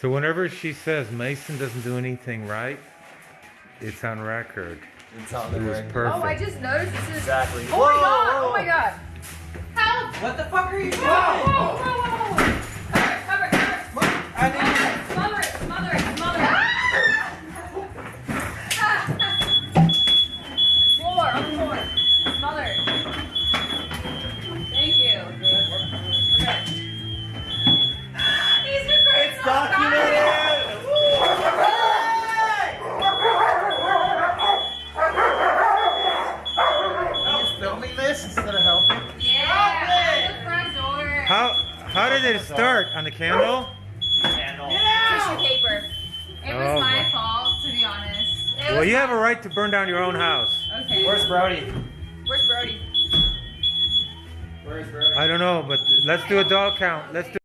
So whenever she says Mason doesn't do anything right, it's on record. It's on It the was ring. perfect. Oh, I just noticed this is. Exactly. Oh my god! Oh whoa. Oh my god! Help! What the fuck are you doing? Whoa! Whoa! Whoa! Whoa! Whoa! I was filming this instead of helping. Yeah! The front door! How how did it start? On the candle? Candle. Tissue paper. It was Oh, my boy. fault, to be honest. It Well, was you have a right to burn down your own house. Okay. Where's Brody? Where's Brody? Where's Brody? I don't know, but let's do a dog count. Let's do